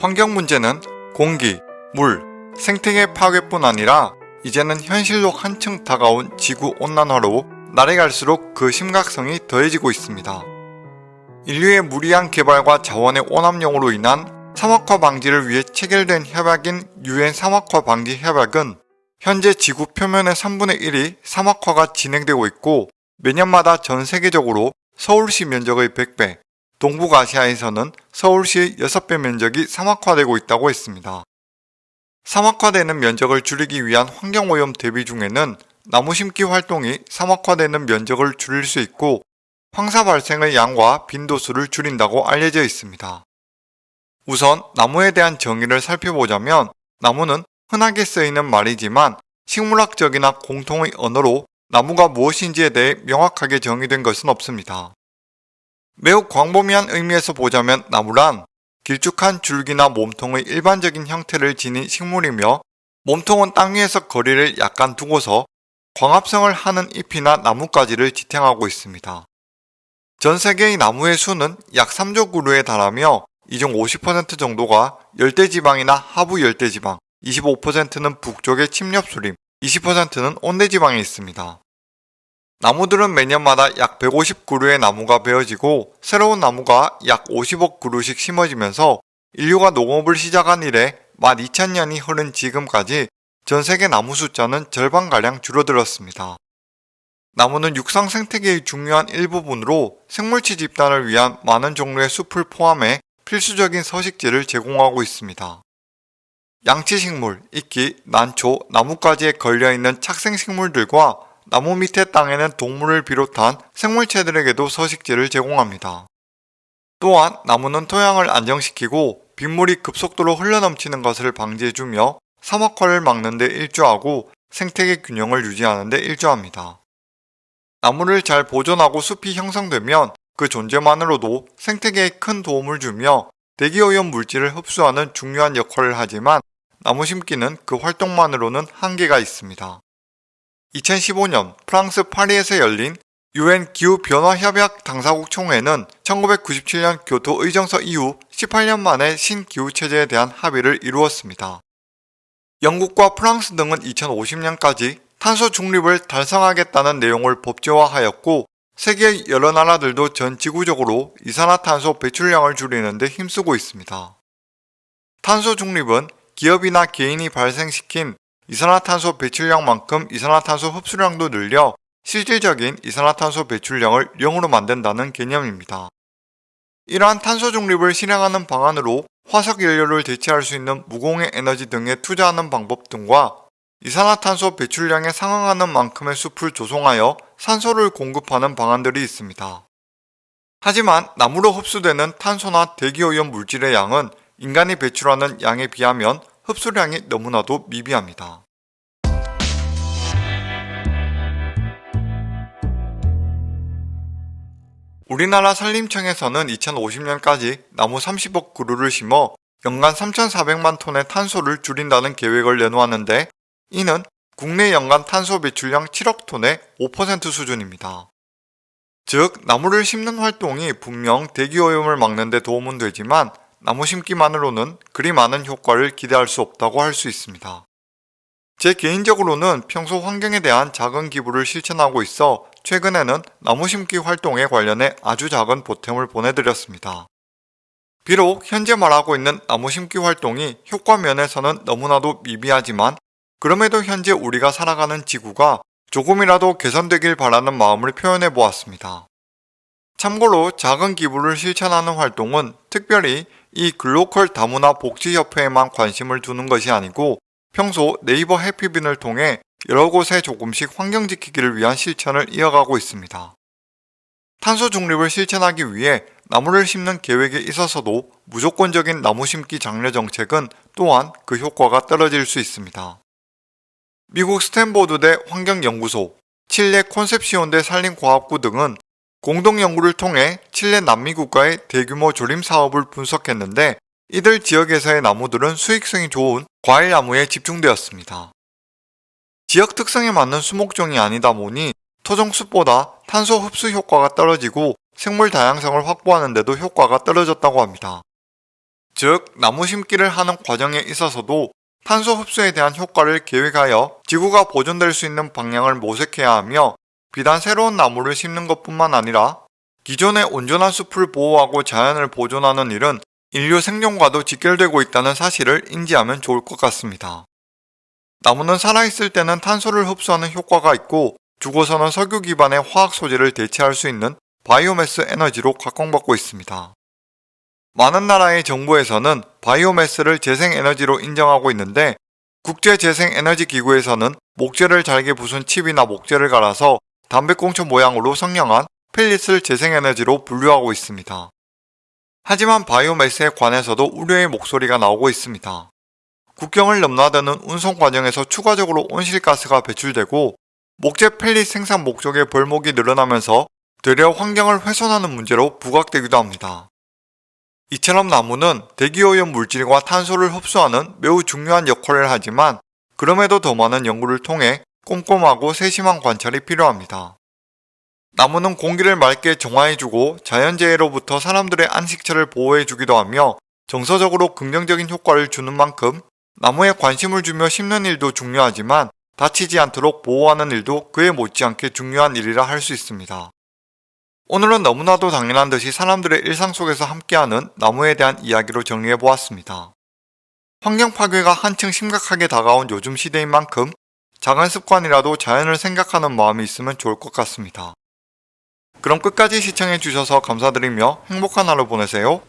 환경 문제는 공기, 물, 생태계 파괴뿐 아니라 이제는 현실로 한층 다가온 지구 온난화로 날이 갈수록 그 심각성이 더해지고 있습니다. 인류의 무리한 개발과 자원의 오남용으로 인한 사막화 방지를 위해 체결된 협약인 유엔 사막화 방지 협약은 현재 지구 표면의 3분의 1이 사막화가 진행되고 있고 매년마다 전 세계적으로 서울시 면적의 100배, 동북아시아에서는 서울시의 6배 면적이 사막화되고 있다고 했습니다. 사막화되는 면적을 줄이기 위한 환경오염 대비 중에는 나무 심기 활동이 사막화되는 면적을 줄일 수 있고 황사 발생의 양과 빈도수를 줄인다고 알려져 있습니다. 우선 나무에 대한 정의를 살펴보자면 나무는 흔하게 쓰이는 말이지만 식물학적이나 공통의 언어로 나무가 무엇인지에 대해 명확하게 정의된 것은 없습니다. 매우 광범위한 의미에서 보자면 나무란 길쭉한 줄기나 몸통의 일반적인 형태를 지닌 식물이며 몸통은 땅 위에서 거리를 약간 두고서 광합성을 하는 잎이나 나뭇가지를 지탱하고 있습니다. 전 세계의 나무의 수는 약 3조 그루에 달하며 이 중 50% 정도가 열대지방이나 하부 열대지방, 25%는 북쪽의 침렵수림, 20%는 온대지방에 있습니다. 나무들은 매년마다 약 150그루의 나무가 베어지고 새로운 나무가 약 50억 그루씩 심어지면서 인류가 농업을 시작한 이래 12,000년이 흐른 지금까지 전 세계 나무 숫자는 절반가량 줄어들었습니다. 나무는 육상 생태계의 중요한 일부분으로 생물체 집단을 위한 많은 종류의 숲을 포함해 필수적인 서식지를 제공하고 있습니다. 양치식물, 이끼, 난초, 나뭇가지에 걸려있는 착생식물들과 나무 밑에 땅에는 동물을 비롯한 생물체들에게도 서식지를 제공합니다. 또한 나무는 토양을 안정시키고 빗물이 급속도로 흘러넘치는 것을 방지해주며 사막화를 막는 데 일조하고 생태계 균형을 유지하는 데 일조합니다. 나무를 잘 보존하고 숲이 형성되면 그 존재만으로도 생태계에 큰 도움을 주며 대기오염 물질을 흡수하는 중요한 역할을 하지만 나무 심기는 그 활동만으로는 한계가 있습니다. 2015년 프랑스 파리에서 열린 유엔 기후변화협약 당사국 총회는 1997년 교토 의정서 이후 18년 만에 신기후체제에 대한 합의를 이루었습니다. 영국과 프랑스 등은 2050년까지 탄소 중립을 달성하겠다는 내용을 법제화하였고 세계 여러 나라들도 전 지구적으로 이산화탄소 배출량을 줄이는 데 힘쓰고 있습니다. 탄소 중립은 기업이나 개인이 발생시킨 이산화탄소 배출량만큼 이산화탄소 흡수량도 늘려 실질적인 이산화탄소 배출량을 0으로 만든다는 개념입니다. 이러한 탄소 중립을 실행하는 방안으로 화석 연료를 대체할 수 있는 무공해 에너지 등에 투자하는 방법 등과 이산화탄소 배출량에 상응하는 만큼의 숲을 조성하여 산소를 공급하는 방안들이 있습니다. 하지만 나무로 흡수되는 탄소나 대기오염 물질의 양은 인간이 배출하는 양에 비하면 흡수량이 너무나도 미비합니다. 우리나라 산림청에서는 2050년까지 나무 30억 그루를 심어 연간 3,400만 톤의 탄소를 줄인다는 계획을 내놓았는데 이는 국내 연간 탄소 배출량 7억 톤의 5% 수준입니다. 즉, 나무를 심는 활동이 분명 대기오염을 막는 데 도움은 되지만 나무 심기만으로는 그리 많은 효과를 기대할 수 없다고 할 수 있습니다. 제 개인적으로는 평소 환경에 대한 작은 기부를 실천하고 있어 최근에는 나무 심기 활동에 관련해 아주 작은 보탬을 보내드렸습니다. 비록 현재 말하고 있는 나무 심기 활동이 효과 면에서는 너무나도 미비하지만 그럼에도 현재 우리가 살아가는 지구가 조금이라도 개선되길 바라는 마음을 표현해 보았습니다. 참고로 작은 기부를 실천하는 활동은 특별히 이 글로컬 다문화 복지협회에만 관심을 두는 것이 아니고 평소 네이버 해피빈을 통해 여러 곳에 조금씩 환경 지키기를 위한 실천을 이어가고 있습니다. 탄소 중립을 실천하기 위해 나무를 심는 계획에 있어서도 무조건적인 나무 심기 장려 정책은 또한 그 효과가 떨어질 수 있습니다. 미국 스탠보드대 환경연구소, 칠레 콘셉시온대 산림과학부 등은 공동연구를 통해 칠레 남미 국가의 대규모 조림 사업을 분석했는데 이들 지역에서의 나무들은 수익성이 좋은 과일나무에 집중되었습니다. 지역 특성에 맞는 수목종이 아니다 보니 토종숲보다 탄소 흡수 효과가 떨어지고 생물 다양성을 확보하는 데도 효과가 떨어졌다고 합니다. 즉 나무 심기를 하는 과정에 있어서도 탄소 흡수에 대한 효과를 계획하여 지구가 보존될 수 있는 방향을 모색해야 하며 비단 새로운 나무를 심는 것뿐만 아니라 기존의 온전한 숲을 보호하고 자연을 보존하는 일은 인류 생존과도 직결되고 있다는 사실을 인지하면 좋을 것 같습니다. 나무는 살아있을 때는 탄소를 흡수하는 효과가 있고 죽어서는 석유 기반의 화학 소재를 대체할 수 있는 바이오매스 에너지로 각광받고 있습니다. 많은 나라의 정부에서는 바이오매스를 재생에너지로 인정하고 있는데 국제재생에너지기구에서는 목재를 잘게 부순 칩이나 목재를 갈아서 담배꽁초 모양으로 성형한 펠릿을 재생에너지로 분류하고 있습니다. 하지만 바이오매스에 관해서도 우려의 목소리가 나오고 있습니다. 국경을 넘나드는 운송 과정에서 추가적으로 온실가스가 배출되고 목재 펠릿 생산 목적의 벌목이 늘어나면서 되려 환경을 훼손하는 문제로 부각되기도 합니다. 이처럼 나무는 대기오염 물질과 탄소를 흡수하는 매우 중요한 역할을 하지만 그럼에도 더 많은 연구를 통해 꼼꼼하고 세심한 관찰이 필요합니다. 나무는 공기를 맑게 정화해주고 자연재해로부터 사람들의 안식처를 보호해주기도 하며 정서적으로 긍정적인 효과를 주는 만큼 나무에 관심을 주며 심는 일도 중요하지만 다치지 않도록 보호하는 일도 그에 못지않게 중요한 일이라 할 수 있습니다. 오늘은 너무나도 당연한 듯이 사람들의 일상 속에서 함께하는 나무에 대한 이야기로 정리해보았습니다. 환경 파괴가 한층 심각하게 다가온 요즘 시대인 만큼 작은 습관이라도 자연을 생각하는 마음이 있으면 좋을 것 같습니다. 그럼 끝까지 시청해주셔서 감사드리며 행복한 하루 보내세요.